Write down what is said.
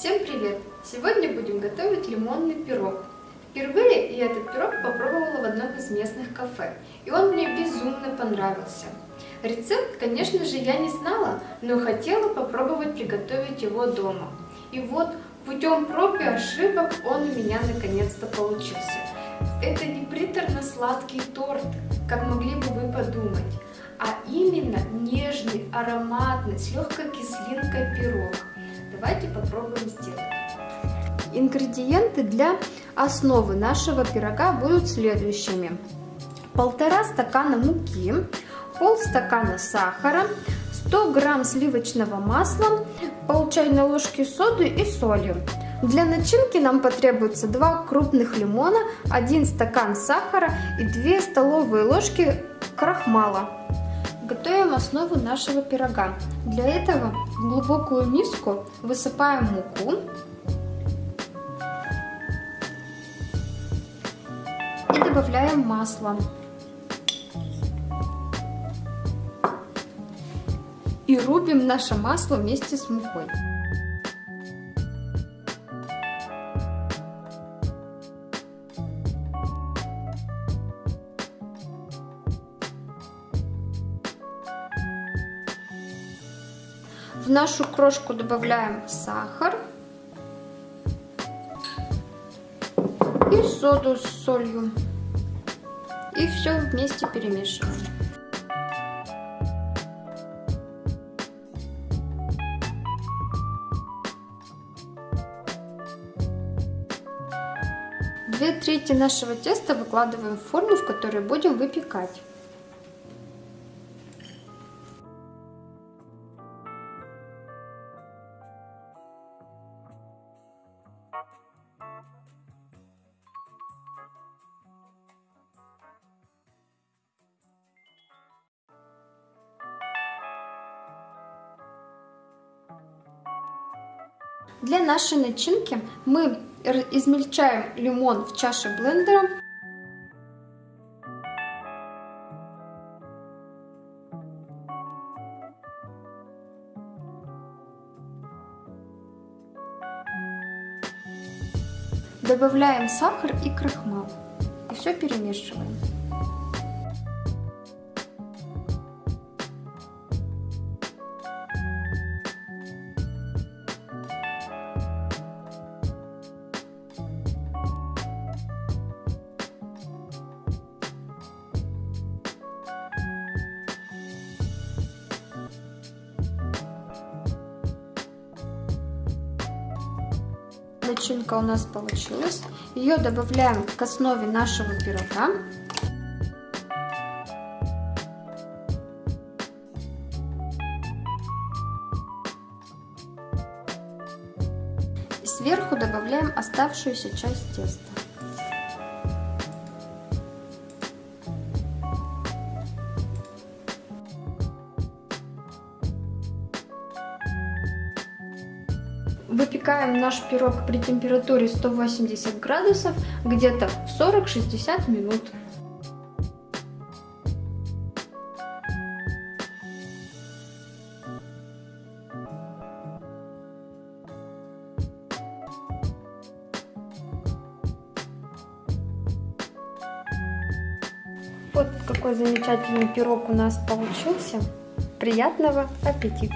Всем привет! Сегодня будем готовить лимонный пирог. Впервые я этот пирог попробовала в одном из местных кафе, и он мне безумно понравился. Рецепт, конечно же, я не знала, но хотела попробовать приготовить его дома. И вот путем проб и ошибок он у меня наконец-то получился. Это не приторно-сладкий торт, как могли бы вы подумать, а именно нежный, ароматный, с легкой кислинкой пирог. Давайте попробуем сделать. Ингредиенты для основы нашего пирога будут следующими. Полтора стакана муки, полстакана сахара, 100 грамм сливочного масла, пол чайной ложки соды и соли. Для начинки нам потребуется 2 крупных лимона, 1 стакан сахара и 2 столовые ложки крахмала. Готовим основу нашего пирога. Для этого в глубокую миску высыпаем муку. И добавляем масло. И рубим наше масло вместе с мукой. В нашу крошку добавляем сахар и соду с солью. И все вместе перемешиваем. Две трети нашего теста выкладываем в форму, в которой будем выпекать. Для нашей начинки мы измельчаем лимон в чаше блендера. Добавляем сахар и крахмал. И все перемешиваем. Начинка у нас получилась. Ее добавляем к основе нашего пирога. Сверху добавляем оставшуюся часть теста. Выпекаем наш пирог при температуре 180 градусов где-то 40-60 минут. Вот какой замечательный пирог у нас получился. Приятного аппетита!